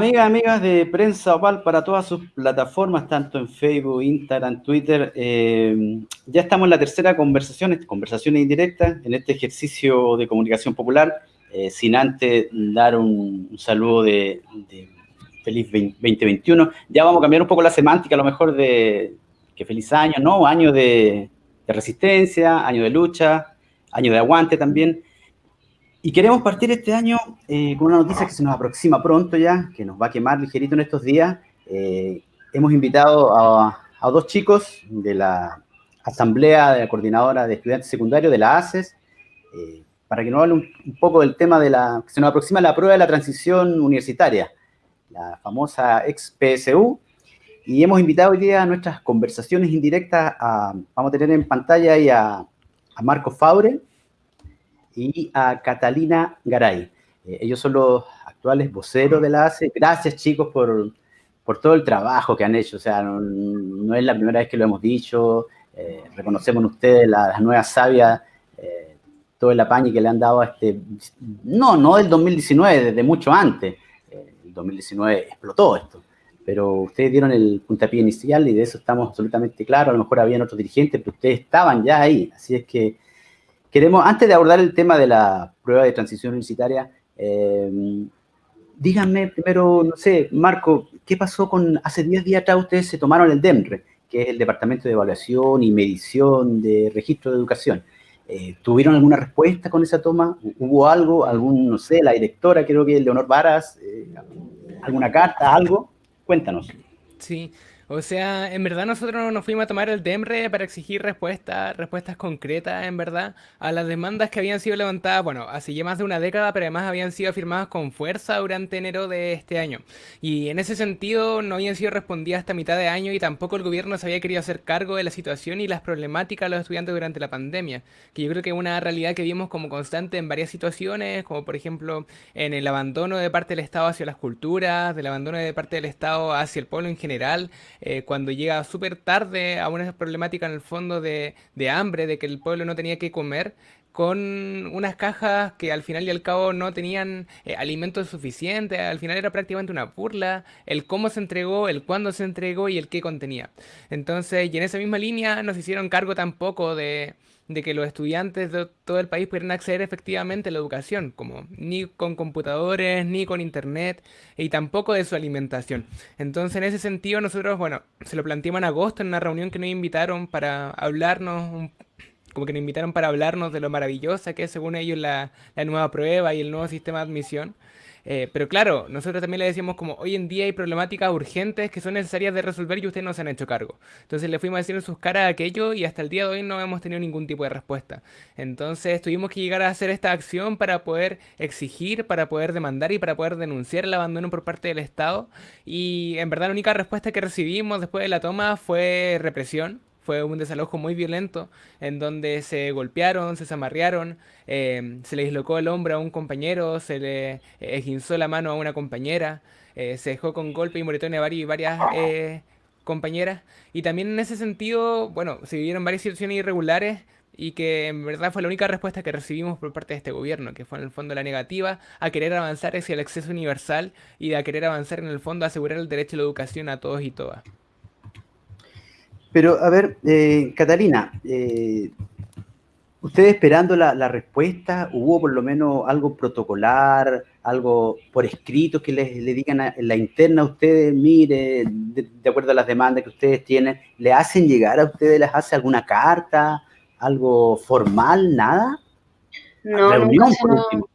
Amigas, amigas de Prensa Opal para todas sus plataformas, tanto en Facebook, Instagram, Twitter, eh, ya estamos en la tercera conversación, conversaciones indirectas, en este ejercicio de comunicación popular, eh, sin antes dar un, saludo de, feliz 2021. Ya vamos a cambiar un poco la semántica, a lo mejor de que feliz año, ¿no? Año de, de resistencia, año de lucha, año de aguante también. Y queremos partir este año eh, con una noticia que se nos aproxima pronto ya, que nos va a quemar ligerito en estos días. Eh, hemos invitado a, dos chicos de la Asamblea de la Coordinadora de Estudiantes Secundarios de la ACES, eh, para que nos hable un, poco del tema de la, que se nos aproxima la prueba de la transición universitaria, la famosa ex-PSU. Y hemos invitado hoy día a nuestras conversaciones indirectas, a, vamos a tener en pantalla ahí a, a Marco Faure, y a Catalina Garay. Eh, ellos son los actuales voceros de la ACE. Gracias, chicos, por, por todo el trabajo que han hecho. O sea, no, es la primera vez que lo hemos dicho. Eh, reconocemos en ustedes las nuevas sabias, eh, todo el apañe que le han dado a este... No, no del 2019, desde mucho antes. el 2019 explotó esto. Pero ustedes dieron el puntapié inicial y de eso estamos absolutamente claros. A lo mejor habían otros dirigentes, pero ustedes estaban ya ahí. Así es que Queremos, antes de abordar el tema de la prueba de transición universitaria, eh, díganme primero, no sé, Marco, ¿qué pasó con, hace 10 días atrás ustedes se tomaron el DEMRE, que es el Departamento de Evaluación y Medición de Registro de Educación? Eh, ¿Tuvieron alguna respuesta con esa toma? ¿Hubo algo? ¿Algún, no sé, la directora, creo que Leonor Varas, eh, alguna carta, algo? Cuéntanos. Sí, o sea, en verdad nosotros nos fuimos a tomar el DEMRE para exigir respuestas, respuestas concretas, en verdad, a las demandas que habían sido levantadas, bueno, hace ya más de una década, pero además habían sido afirmadas con fuerza durante enero de este año. Y en ese sentido no habían sido respondidas hasta mitad de año y tampoco el gobierno se había querido hacer cargo de la situación y las problemáticas de los estudiantes durante la pandemia, que yo creo que es una realidad que vimos como constante en varias situaciones, como por ejemplo en el abandono de parte del Estado hacia las culturas, del abandono de parte del Estado hacia el pueblo en general, eh, cuando llega súper tarde a una problemática en el fondo de, hambre, de que el pueblo no tenía que comer, con unas cajas que al final y al cabo no tenían eh, alimentos suficientes, al final era prácticamente una burla, el cómo se entregó, el cuándo se entregó y el qué contenía. Entonces, y en esa misma línea nos hicieron cargo tampoco de, de que los estudiantes de todo el país pudieran acceder efectivamente a la educación, como ni con computadores, ni con internet, y tampoco de su alimentación. Entonces, en ese sentido, nosotros, bueno, se lo planteamos en agosto en una reunión que nos invitaron para hablarnos, como que nos invitaron para hablarnos de lo maravillosa que es, según ellos, la, nueva prueba y el nuevo sistema de admisión. Eh, pero claro, nosotros también le decíamos como hoy en día hay problemáticas urgentes que son necesarias de resolver y ustedes no se han hecho cargo. Entonces le fuimos a decir en sus caras aquello y hasta el día de hoy no hemos tenido ningún tipo de respuesta. Entonces tuvimos que llegar a hacer esta acción para poder exigir, para poder demandar y para poder denunciar el abandono por parte del Estado. Y en verdad la única respuesta que recibimos después de la toma fue represión fue un desalojo muy violento en donde se golpearon, se zamarrearon, em, se le dislocó el hombro a un compañero, se le esguinzó la mano a una compañera, eh, se dejó con golpe y moretones a varias, eh, compañeras. Y también en ese sentido, bueno, se vivieron varias situaciones irregulares y que en verdad fue la única respuesta que recibimos por parte de este gobierno, que fue en el fondo la negativa a querer avanzar hacia el acceso universal y a querer avanzar en el fondo a asegurar el derecho a la educación a todos y todas. Pero, a ver, eh, Catalina, eh, ¿ustedes esperando la, respuesta, hubo por lo menos algo protocolar, algo por escrito que les, le digan en la interna a ustedes, mire, de, acuerdo a las demandas que ustedes tienen, ¿le hacen llegar a ustedes, les hace alguna carta, algo formal, nada? No, por último.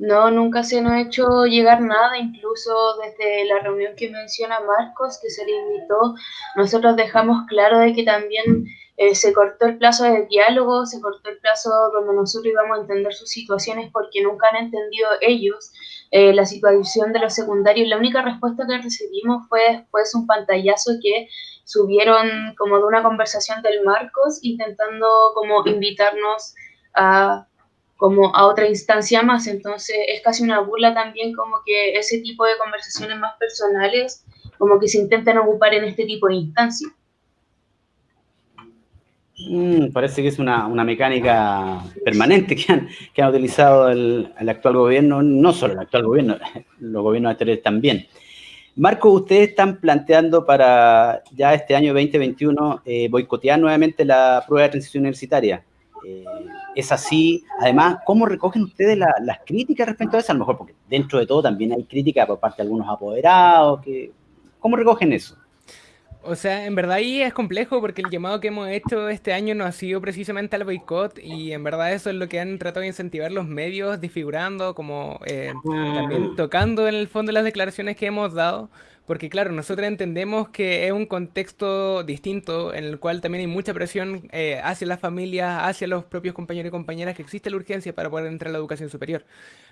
No, nunca se nos ha hecho llegar nada, incluso desde la reunión que menciona Marcos, que se le invitó, nosotros dejamos claro de que también eh, se cortó el plazo de diálogo, se cortó el plazo donde nosotros íbamos a entender sus situaciones porque nunca han entendido ellos eh, la situación de los secundarios. La única respuesta que recibimos fue después un pantallazo que subieron como de una conversación del Marcos intentando como invitarnos a como a otra instancia más. Entonces es casi una burla también como que ese tipo de conversaciones más personales como que se intentan ocupar en este tipo de instancias. Mm, parece que es una, mecánica permanente que han, que utilizado el, actual gobierno, no solo el actual gobierno, los gobiernos anteriores también. Marco, ustedes están planteando para ya este año 2021 eh, boicotear nuevamente la prueba de transición universitaria. Eh, es así. Además, ¿cómo recogen ustedes las críticas respecto a eso? A lo mejor porque dentro de todo también hay críticas por parte de algunos apoderados. Que, ¿Cómo recogen eso? O sea, en verdad ahí es complejo porque el llamado que hemos hecho este año no ha sido precisamente al boicot y en verdad eso es lo que han tratado de incentivar los medios, disfigurando, como eh, también mm. tocando en el fondo las declaraciones que hemos dado. Porque claro, nosotros entendemos que es un contexto distinto en el cual también hay mucha presión eh, hacia las familias, hacia los propios compañeros y compañeras, que existe la urgencia para poder entrar a la educación superior.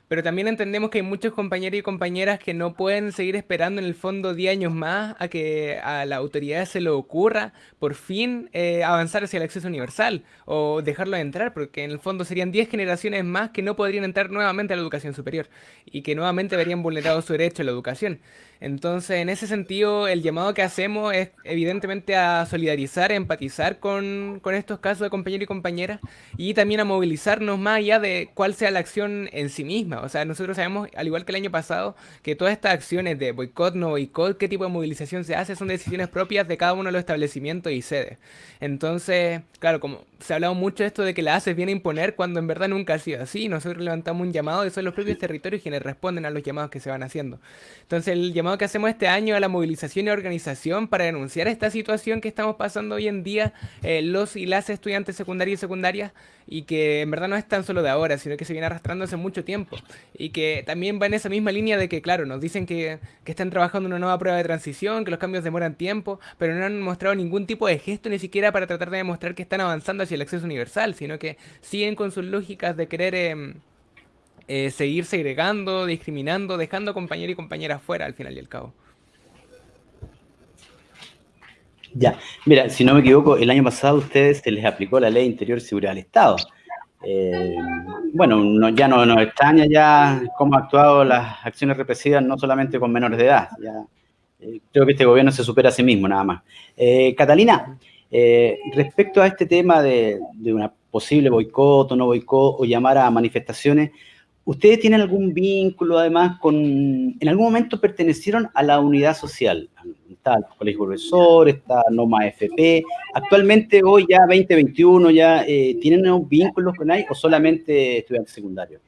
Pero también entendemos que hay muchos compañeros y compañeras que no pueden seguir esperando en el fondo 10 años más a que a la autoridad se le ocurra por fin eh, avanzar hacia el acceso universal o dejarlo de entrar, porque en el fondo serían 10 generaciones más que no podrían entrar nuevamente a la educación superior y que nuevamente verían vulnerado su derecho a la educación. Entonces, en ese sentido, el llamado que hacemos es evidentemente a solidarizar, a empatizar con, con, estos casos de compañeros y compañeras y también a movilizarnos más allá de cuál sea la acción en sí misma. O sea, nosotros sabemos, al igual que el año pasado, que todas estas acciones de boicot, no boicot, qué tipo de movilización se hace, son decisiones propias de cada uno de los establecimientos y sedes. Entonces, claro, como se ha hablado mucho de esto de que la haces viene a imponer cuando en verdad nunca ha sido así. Nosotros levantamos un llamado y son los propios territorios quienes responden a los llamados que se van haciendo. Entonces, el llamado que hacemos este año a la movilización y organización para denunciar esta situación que estamos pasando hoy en día eh, los y las estudiantes secundarias y secundarias y que en verdad no es tan solo de ahora, sino que se viene arrastrando hace mucho tiempo y que también va en esa misma línea de que, claro, nos dicen que, que están trabajando una nueva prueba de transición, que los cambios demoran tiempo, pero no han mostrado ningún tipo de gesto ni siquiera para tratar de demostrar que están avanzando hacia el acceso universal, sino que siguen con sus lógicas de querer... Em, eh, seguir segregando, discriminando, dejando compañeros y compañeras fuera al final y al cabo. Ya, mira, si no me equivoco, el año pasado a ustedes se les aplicó la ley interior seguridad del Estado. Eh, bueno, ya no nos extraña ya cómo han actuado las acciones represivas, no solamente con menores de edad. Ya, eh, creo que este gobierno se supera a sí mismo, nada más. Catalina, respecto a este tema de, de una posible boicot o no boicot o llamar a manifestaciones, ¿Ustedes tienen algún vínculo además con, en algún momento pertenecieron a la unidad social? Está el Colegio Profesor, está Noma FP. Actualmente, hoy ya 2021, ya eh, ¿tienen vínculos con ahí o solamente estudiantes secundarios?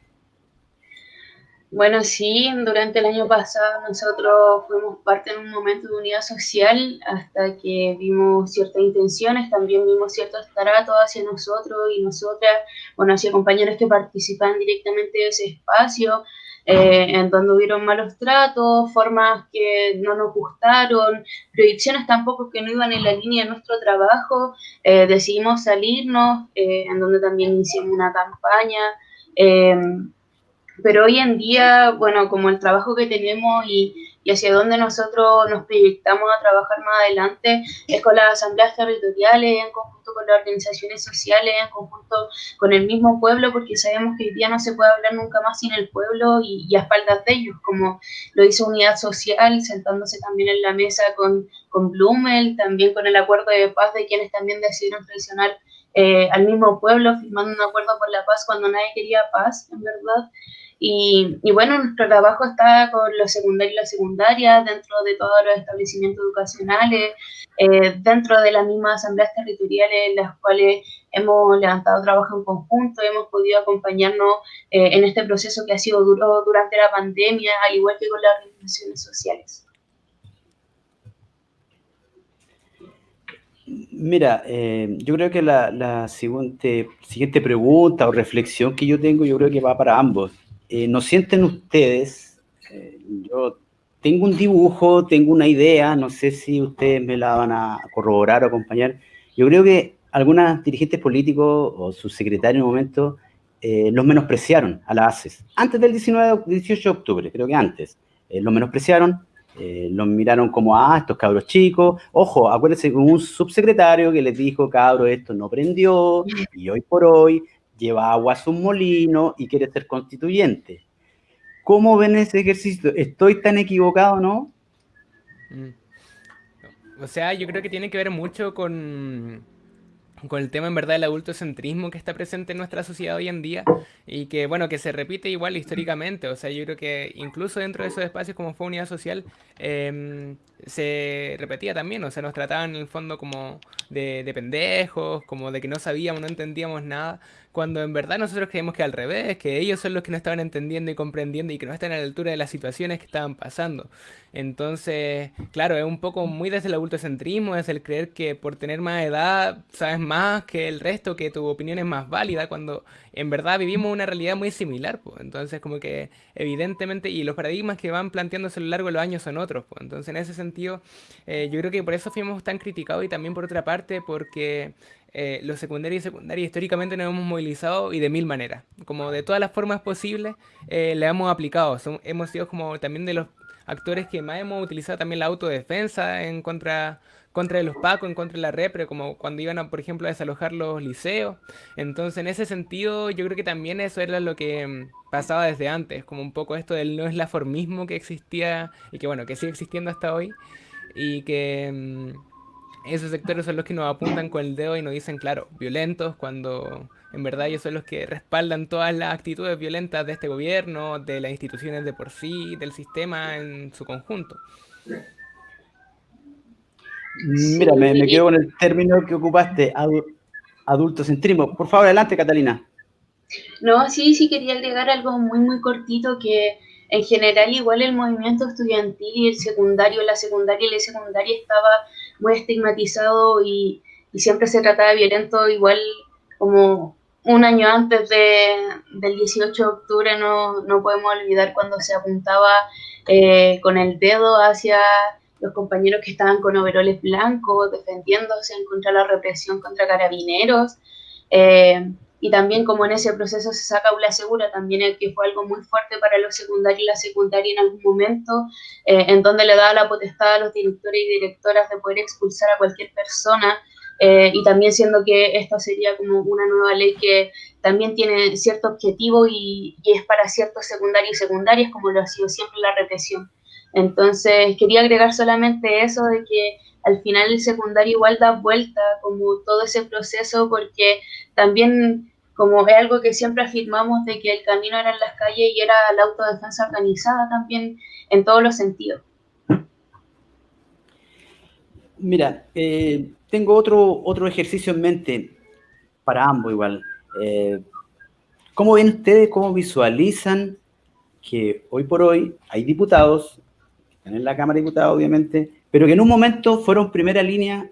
Bueno, sí, durante el año pasado nosotros fuimos parte en un momento de unidad social hasta que vimos ciertas intenciones, también vimos ciertos tratos hacia nosotros y nosotras, bueno, hacia compañeros que participan directamente de ese espacio, eh, en donde hubieron malos tratos, formas que no nos gustaron, proyecciones tampoco que no iban en la línea de nuestro trabajo, eh, decidimos salirnos, eh, en donde también hicimos una campaña pero hoy en día, bueno, como el trabajo que tenemos y, y, hacia dónde nosotros nos proyectamos a trabajar más adelante es con las asambleas territoriales, en conjunto con las organizaciones sociales, en conjunto con el mismo pueblo, porque sabemos que hoy día no se puede hablar nunca más sin el pueblo y, a espaldas de ellos, como lo hizo Unidad Social, sentándose también en la mesa con, con Blumel, también con el acuerdo de paz de quienes también decidieron traicionar eh, al mismo pueblo, firmando un acuerdo por la paz cuando nadie quería paz, en verdad. Y, bueno, nuestro trabajo está con los secundarios y las secundarias, dentro de todos los establecimientos educacionales, eh, dentro de las mismas asambleas territoriales en las cuales hemos levantado trabajo en conjunto, hemos podido acompañarnos eh, en este proceso que ha sido duro durante la pandemia, al igual que con las organizaciones sociales. Mira, eh, yo creo que la, siguiente, siguiente pregunta o reflexión que yo tengo, yo creo que va para ambos. Eh, ¿no sienten ustedes? Eh, yo tengo un dibujo, tengo una idea, no sé si ustedes me la van a corroborar o acompañar. Yo creo que algunos dirigentes políticos o sus secretarios en un momento eh, los menospreciaron a la ACES. Antes del 19, 18 de octubre, creo que antes. los menospreciaron, los miraron como, ah, estos cabros chicos. Ojo, acuérdense con un subsecretario que les dijo, cabro, esto no prendió, y hoy por hoy lleva agua a su molino y quiere ser constituyente. ¿Cómo ven ese ejercicio? ¿Estoy tan equivocado, no? Mm. O sea, yo creo que tiene que ver mucho con, con el tema en verdad del adultocentrismo que está presente en nuestra sociedad hoy en día y que bueno, que se repite igual históricamente, o sea, yo creo que incluso dentro de esos espacios como fue unidad social em, se repetía también, o sea, nos trataban en el fondo como de, de pendejos, como de que no sabíamos, no entendíamos nada, cuando en verdad nosotros creemos que al revés, que ellos son los que no estaban entendiendo y comprendiendo y que no están a la altura de las situaciones que estaban pasando. Entonces, claro, es un poco muy desde el adultocentrismo, es el creer que por tener más edad sabes más que el resto, que tu opinión es más válida, cuando en verdad vivimos una realidad muy similar. Pues. Entonces, como que evidentemente, y los paradigmas que van planteándose a lo largo de los años son otros. Pues. Entonces, en ese sentido, eh, yo creo que por eso fuimos tan criticados y también por otra parte, porque eh, los secundarios y secundarios históricamente nos hemos movilizado y de mil maneras. Como de todas las formas posibles eh, le hemos aplicado. hemos sido como también de los actores que más hemos utilizado también la autodefensa en contra, contra los pacos, en contra de la repre, como cuando iban, a, por ejemplo, a desalojar los liceos. Entonces, en ese sentido, yo creo que también eso era lo que mm, pasaba desde antes, como un poco esto del no es la formismo que existía y que, bueno, que sigue existiendo hasta hoy y que... Mm, esos sectores son los que nos apuntan con el dedo y nos dicen, claro, violentos, cuando en verdad ellos son los que respaldan todas las actitudes violentas de este gobierno, de las instituciones de por sí, del sistema en su conjunto. Mira, me, quedo con el término que ocupaste, adultocentrismo. Por favor, adelante, Catalina. No, sí, sí quería agregar algo muy, muy cortito que en general igual el movimiento estudiantil y el secundario, la secundaria y la secundaria estaba muy estigmatizado y, siempre se trataba de violento igual como un año antes de, del 18 de octubre no, no podemos olvidar cuando se apuntaba eh, con el dedo hacia los compañeros que estaban con overoles blancos defendiéndose en contra la represión contra carabineros. Eh, y también como en ese proceso se saca aula segura, también que fue algo muy fuerte para los secundarios y la secundaria en algún momento, eh, en donde le daba la potestad a los directores y directoras de poder expulsar a cualquier persona, eh, y también siendo que esta sería como una nueva ley que también tiene cierto objetivo y, y es para ciertos secundarios y secundarias, como lo ha sido siempre la represión. Entonces, quería agregar solamente eso de que al final el secundario igual da vuelta como todo ese proceso porque también como es algo que siempre afirmamos de que el camino era en las calles y era la autodefensa organizada también en todos los sentidos. Mira, eh, tengo otro, otro ejercicio en mente para ambos igual. Eh, ¿Cómo ven ustedes, cómo visualizan que hoy por hoy hay diputados, están en la Cámara de Diputados obviamente, pero que en un momento fueron primera línea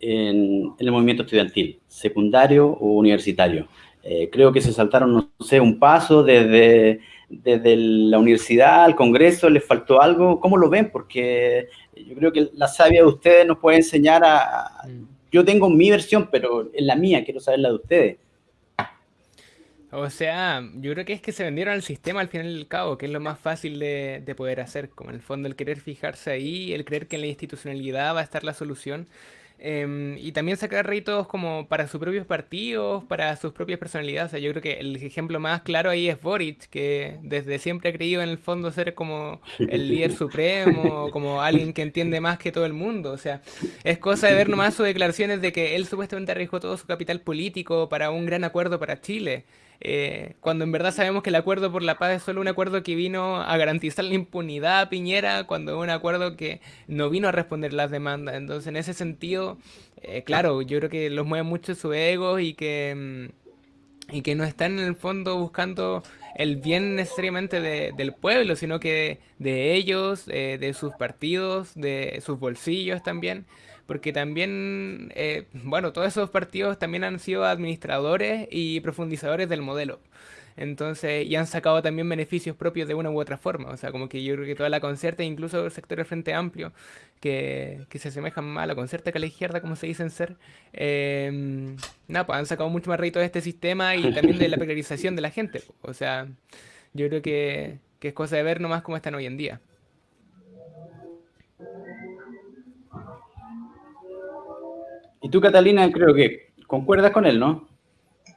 en, el movimiento estudiantil, secundario o universitario. Eh, creo que se saltaron, no sé, un paso desde, desde la universidad al Congreso, les faltó algo. ¿Cómo lo ven? Porque yo creo que la sabia de ustedes nos puede enseñar a... Mm. Yo tengo mi versión, pero es la mía, quiero saber la de ustedes. O sea, yo creo que es que se vendieron al sistema al final del cabo, que es lo más fácil de, de, poder hacer, como en el fondo el querer fijarse ahí, el creer que en la institucionalidad va a estar la solución. Em, y también sacar réditos como para sus propios partidos, para sus propias personalidades. O sea, yo creo que el ejemplo más claro ahí es Boric, que desde siempre ha creído en el fondo ser como el líder supremo, como alguien que entiende más que todo el mundo. O sea, es cosa de ver nomás sus declaraciones de que él supuestamente arriesgó todo su capital político para un gran acuerdo para Chile. Eh, cuando en verdad sabemos que el acuerdo por la paz es solo un acuerdo que vino a garantizar la impunidad a Piñera, cuando es un acuerdo que no vino a responder las demandas. Entonces, en ese sentido, eh, claro, yo creo que los mueve mucho su ego y que, mm, y que no están en el fondo buscando el bien necesariamente del pueblo, sino que de ellos, eh, de sus partidos, de sus bolsillos también porque también, eh, bueno, todos esos partidos también han sido administradores y profundizadores del modelo. Entonces, y han sacado también beneficios propios de una u otra forma. O sea, como que yo creo que toda la concerta, incluso el sector del Frente Amplio, que, que se asemejan más a la concerta que a la izquierda, como se dicen ser, eh, nada, pues han sacado mucho más rédito de este sistema y también de la precarización de la gente. O sea, yo creo que, que es cosa de ver nomás cómo están hoy en día. Y tú, Catalina, creo que concuerdas con él, ¿no?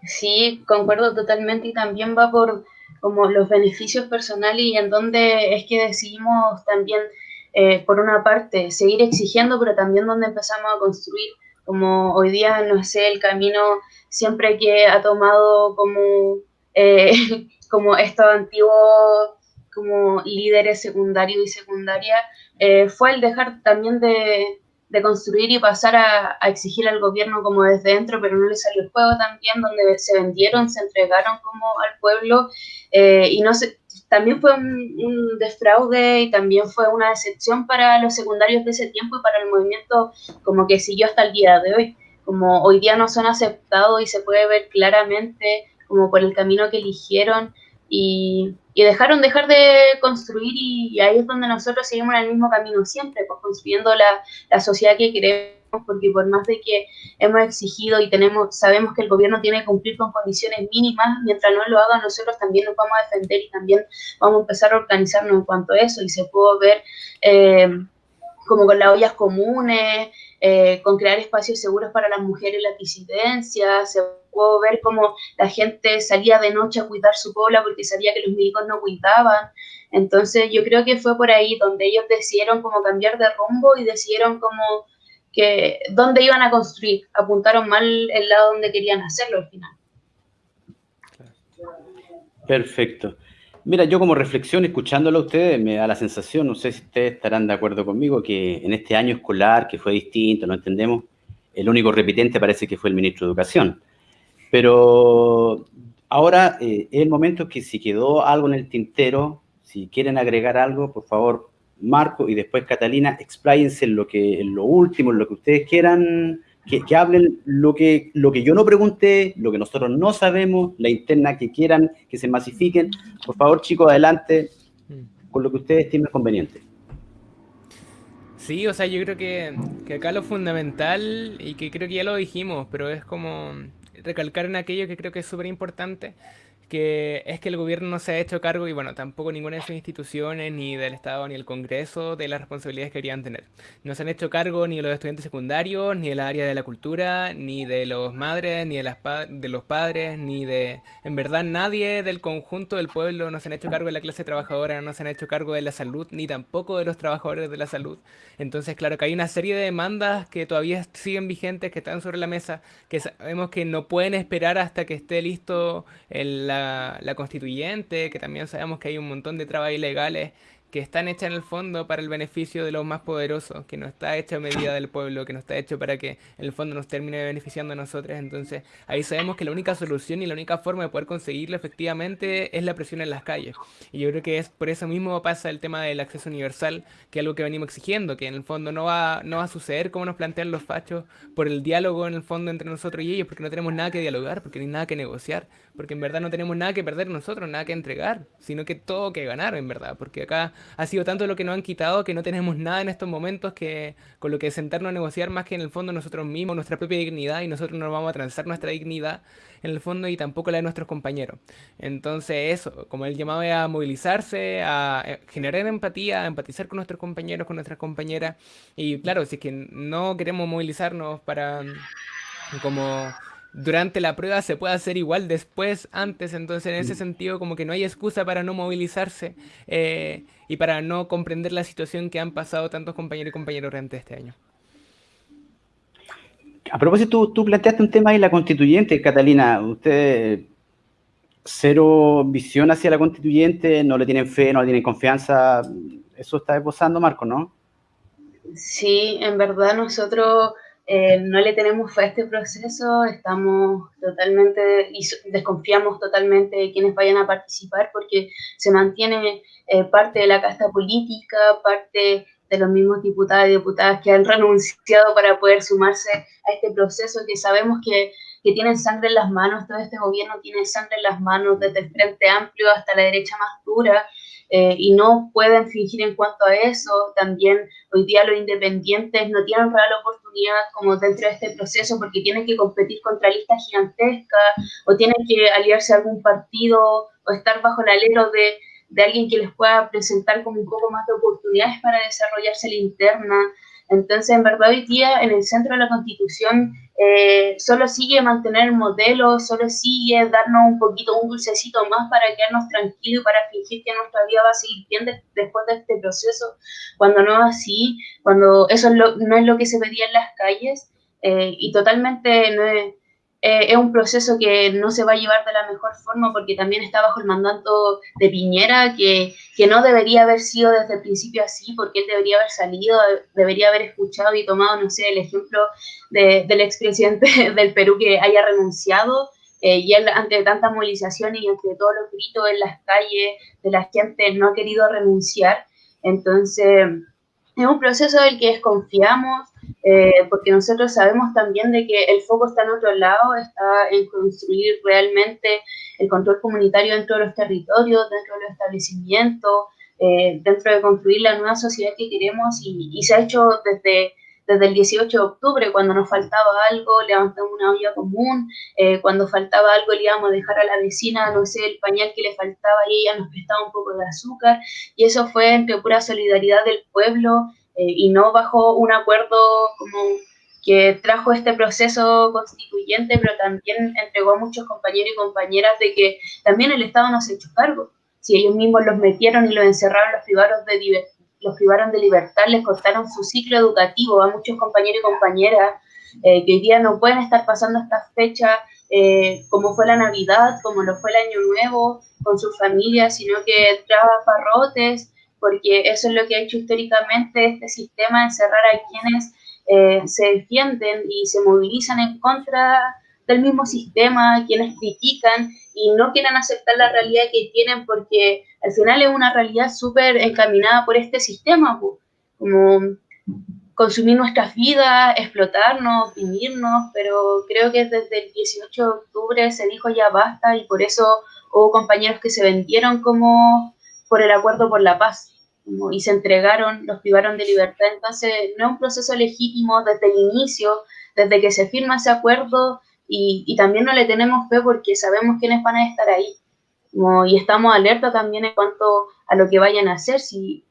Sí, concuerdo totalmente y también va por como los beneficios personales y en donde es que decidimos también, eh, por una parte, seguir exigiendo, pero también donde empezamos a construir como hoy día, no sé, el camino siempre que ha tomado como, eh, como estos antiguos como líderes secundarios y secundaria, eh, fue el dejar también de, de construir y pasar a, exigir al gobierno como desde dentro, pero no le salió el juego también, donde se vendieron, se entregaron como al pueblo eh, y no sé, también fue un, un, y también fue una decepción para los secundarios de ese tiempo y para el movimiento como que siguió hasta el día de hoy, como hoy día no son aceptados y se puede ver claramente como por el camino que eligieron y, y dejaron dejar de construir y, ahí es donde nosotros seguimos en el mismo camino siempre, pues construyendo la, la, sociedad que queremos, porque por más de que hemos exigido y tenemos, sabemos que el gobierno tiene que cumplir con condiciones mínimas, mientras no lo haga nosotros también nos vamos a defender y también vamos a empezar a organizarnos en cuanto a eso y se puede ver eh, como con las ollas comunes, eh, con crear espacios seguros para las mujeres las disidencias, se pudo ver cómo la gente salía de noche a cuidar su cola porque sabía que los médicos no cuidaban. Entonces yo creo que fue por ahí donde ellos decidieron como cambiar de rumbo y decidieron como que dónde iban a construir, apuntaron mal el lado donde querían hacerlo al final. Perfecto. Mira, yo como reflexión, escuchándolo a ustedes, me da la sensación, no sé si ustedes estarán de acuerdo conmigo, que en este año escolar, que fue distinto, lo entendemos, el único repitente parece que fue el ministro de Educación. Pero ahora eh, es el momento que si quedó algo en el tintero, si quieren agregar algo, por favor, Marco y después Catalina, expláyense en lo, que, en lo último, en lo que ustedes quieran, que, que, hablen lo que, lo que yo no pregunté, lo que nosotros no sabemos, la interna que quieran, que se masifiquen. Por favor, chicos, adelante con lo que ustedes estimen conveniente. Sí, o sea, yo creo que, que acá lo fundamental, y que creo que ya lo dijimos, pero es como recalcar en aquello que creo que es súper importante, que es que el gobierno no se ha hecho cargo, y bueno, tampoco ninguna de sus instituciones, ni del Estado, ni el Congreso, de las responsabilidades que querían tener. No se han hecho cargo ni de los estudiantes secundarios, ni del área de la cultura, ni de los madres, ni de, las de los padres, ni de, en verdad, nadie del conjunto del pueblo no se han hecho cargo de la clase trabajadora, no se han hecho cargo de la salud, ni tampoco de los trabajadores de la salud. Entonces, claro que hay una serie de demandas que todavía siguen vigentes, que están sobre la mesa, que sabemos que no pueden esperar hasta que esté listo el, la la, constituyente, que también sabemos que hay un montón de trabas ilegales que están hechas en el fondo para el beneficio de los más poderosos, que no está hecha a medida del pueblo, que no está hecho para que en el fondo nos termine beneficiando a nosotros. Entonces ahí sabemos que la única solución y la única forma de poder conseguirlo efectivamente es la presión en las calles. Y yo creo que es por eso mismo pasa el tema del acceso universal, que es algo que venimos exigiendo, que en el fondo no va, no va a suceder como nos plantean los fachos por el diálogo en el fondo entre nosotros y ellos, porque no tenemos nada que dialogar, porque no hay nada que negociar, porque en verdad no tenemos nada que perder nosotros, nada que entregar, sino que todo que ganar en verdad, porque acá ha sido tanto lo que nos han quitado que no tenemos nada en estos momentos que con lo que sentarnos a negociar más que en el fondo nosotros mismos, nuestra propia dignidad y nosotros no vamos a transar nuestra dignidad en el fondo y tampoco la de nuestros compañeros. Entonces eso, como el llamado es a movilizarse, a eh, generar empatía, a empatizar con nuestros compañeros, con nuestras compañeras y claro, si es que no queremos movilizarnos para como durante la prueba se puede hacer igual después, antes, entonces en ese mm. sentido como que no hay excusa para no movilizarse eh, y para no comprender la situación que han pasado tantos compañeros y compañeras durante este año. A propósito, tú, planteaste un tema ahí, la constituyente, Catalina, usted cero visión hacia la constituyente, no le tienen fe, no le tienen confianza, eso está esbozando Marco, ¿no? Sí, en verdad nosotros eh, no le tenemos fe a este proceso, estamos totalmente y desconfiamos totalmente de quienes vayan a participar porque se mantiene eh, parte de la casta política, parte de los mismos diputados y diputadas que han renunciado para poder sumarse a este proceso que sabemos que, que tienen sangre en las manos, todo este gobierno tiene sangre en las manos desde el Frente Amplio hasta la derecha más dura, eh, y no pueden fingir en cuanto a eso. También hoy día los independientes no tienen real oportunidad como dentro de este proceso porque tienen que competir contra listas gigantescas o tienen que aliarse a algún partido o estar bajo el alero de, de alguien que les pueda presentar como un poco más de oportunidades para desarrollarse la interna. Entonces, en verdad, hoy día en el centro de la Constitución eh, solo sigue mantener el modelo, solo sigue darnos un poquito, un dulcecito más para quedarnos tranquilos y para fingir que nuestra vida va a seguir bien después de este proceso, cuando no es así, cuando eso no es lo que se pedía en las calles. y totalmente no es, es un proceso que no se va a llevar de la mejor forma porque también está bajo el mandato de Piñera, que, que, no debería haber sido desde el principio así, porque él debería haber salido, debería haber escuchado y tomado, no sé, el ejemplo de, del expresidente del Perú que haya renunciado eh, y él, ante tanta movilización y ante todos los gritos en las calles de la gente, no ha querido renunciar. Entonces, es un proceso del que desconfiamos, eh, porque nosotros sabemos también de que el foco está en otro lado, está en construir realmente el control comunitario dentro de los territorios, dentro de los establecimientos, eh, dentro de construir la nueva sociedad que queremos y, y se ha hecho desde desde el 18 de octubre, cuando nos faltaba algo, levantamos una olla común, eh, cuando faltaba algo le íbamos a dejar a la vecina, no sé, el pañal que le faltaba y ella nos prestaba un poco de azúcar, y eso fue entre pura solidaridad del pueblo eh, y no bajo un acuerdo como que trajo este proceso constituyente, pero también entregó a muchos compañeros y compañeras de que también el Estado no se hecho cargo. Si ellos mismos los metieron y los encerraron, los privaron de, los privaron de libertad, les cortaron su ciclo educativo. A muchos compañeros y compañeras eh, que hoy día no pueden estar pasando esta fecha eh, como fue la Navidad, como lo fue el Año Nuevo, con sus familias, sino que traba parrotes, porque eso es lo que ha hecho históricamente este sistema, encerrar a quienes eh, se defienden y se movilizan en contra del mismo sistema, quienes critican y no quieren aceptar la realidad que tienen porque al final es una realidad súper encaminada por este sistema, como consumir nuestras vidas, explotarnos, oprimirnos, pero creo que desde el 18 de octubre se dijo ya basta y por eso hubo compañeros que se vendieron como por el acuerdo por la paz y se entregaron, los privaron de libertad. Entonces, no es un proceso legítimo desde el inicio, desde que se firma ese acuerdo, y, también no le tenemos fe porque sabemos quiénes van a estar ahí. y estamos alerta también en cuanto a lo que vayan a hacer, si,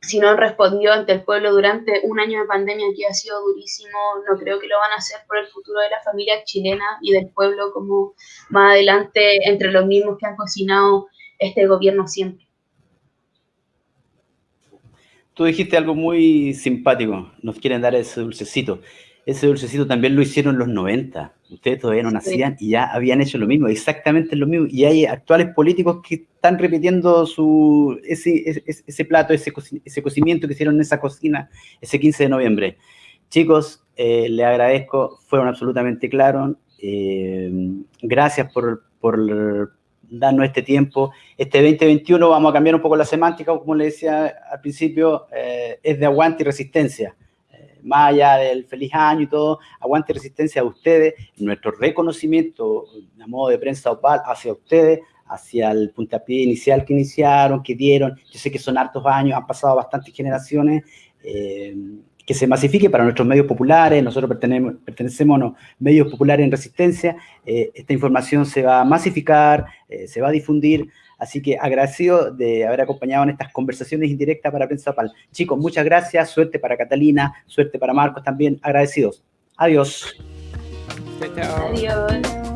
si no han respondido ante el pueblo durante un año de pandemia que ha sido durísimo, no creo que lo van a hacer por el futuro de la familia chilena y del pueblo como más adelante entre los mismos que han cocinado este gobierno siempre. Tú dijiste algo muy simpático, nos quieren dar ese dulcecito ese dulcecito también lo hicieron en los 90. Ustedes todavía no nacían y ya habían hecho lo mismo, exactamente lo mismo. Y hay actuales políticos que están repitiendo su, ese, ese, plato, ese, ese, cocimiento que hicieron en esa cocina ese 15 de noviembre. Chicos, eh, les agradezco, fueron absolutamente claros. Eh, gracias por, por darnos este tiempo. Este 2021 vamos a cambiar un poco la semántica, como les decía al principio, eh, es de aguante y resistencia más allá del feliz año y todo, aguante resistencia a ustedes, nuestro reconocimiento a modo de prensa opal hacia ustedes, hacia el puntapié inicial que iniciaron, que dieron, yo sé que son hartos años, han pasado bastantes generaciones, eh, que se masifique para nuestros medios populares, nosotros pertenecemos, pertenecemos a los medios populares en resistencia, eh, esta información se va a masificar, eh, se va a difundir, Así que agradecido de haber acompañado en estas conversaciones indirectas para Prensa Pal. Chicos, muchas gracias, suerte para Catalina, suerte para Marcos también, agradecidos. Adiós. Adiós.